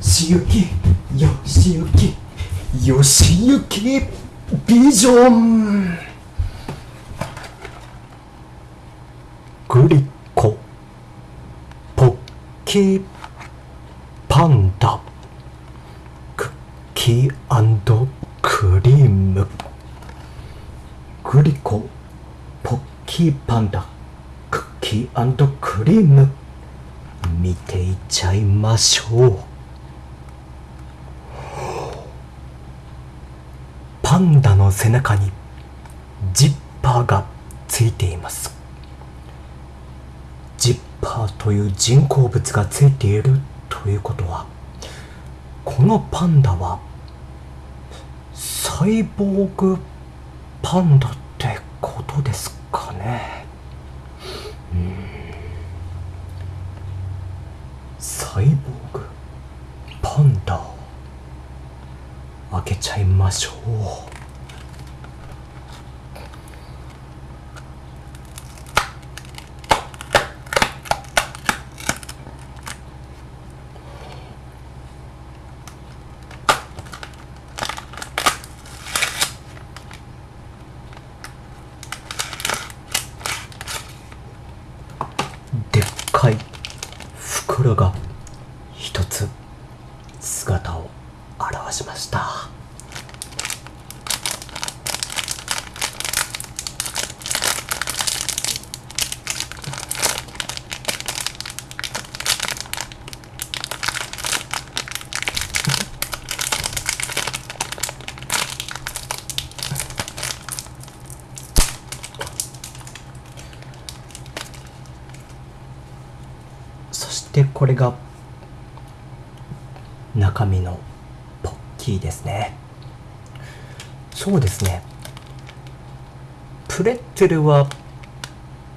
しゆきよしゆきよしゆきビジョン。グリコポッキーパンダ。クッキークリーム。グリコポッキーパンダ。クッキークリーム。見ていっちゃいましょう。パンダの背中にジッパーがついています。ジッパーという人工物がついているということはこのパンダはサイボーグパンダってことですかねうんサイボーグパンダ開けちゃいましょう。袋が一つ姿を現しましたそしてこれが中身のポッキーですね。そうですね。プレッツェルは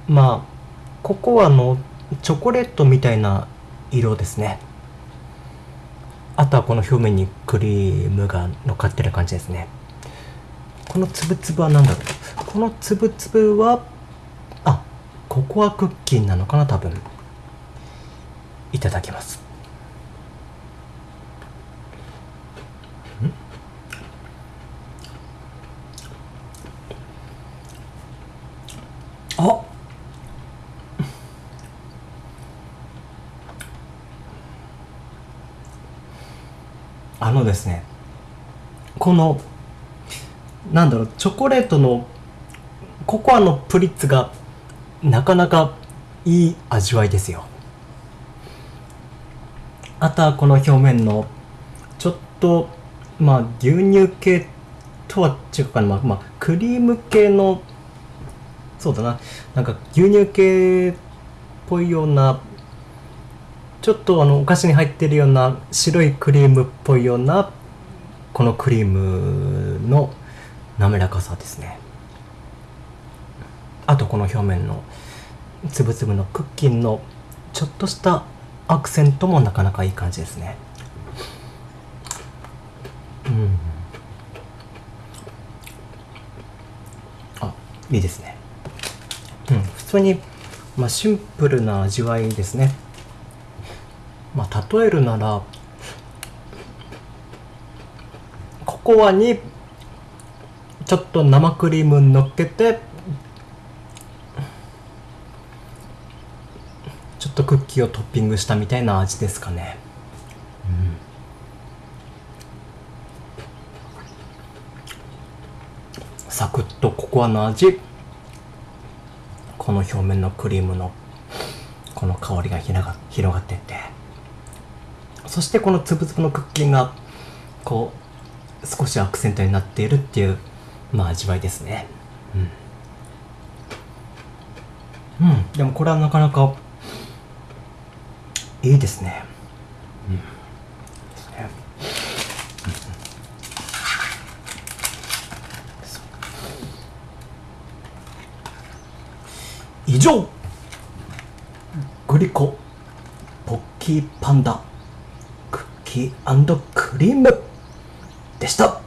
まあココアのチョコレートみたいな色ですね。あとはこの表面にクリームが乗っかってる感じですね。このつぶつぶは何だろう。このつぶつぶはあココアクッキーなのかな多分。いただきます。ああのですねこのなんだろうチョコレートのココアのプリッツがなかなかいい味わいですよ。あとはこの表面のちょっとまあ牛乳系とは違うかな、まあ、まあ、クリーム系のそうだな。なんか牛乳系っぽいようなちょっとあのお菓子に入ってるような白いクリームっぽいようなこのクリームの滑らかさですね。あとこの表面のつぶつぶのクッキーのちょっとしたアクセントもなかなかいい感じですね。うん。あいいですね。うん。普通に、まあ、シンプルな味わいですね。まあ例えるならココアにちょっと生クリーム乗っけてクッキーをトッピングしたみたいな味ですかね、うん、サクッとココアの味。この表面のクリームのこの香りが広が広がってって。そしてこのつぶつぶのクッキーがこう少しアクセントになっているっていうまあ味わいですね。うん、うん、でもこれはなかなかいいですね。うん、以上。グリコポッキーパンダクッキークリームでした。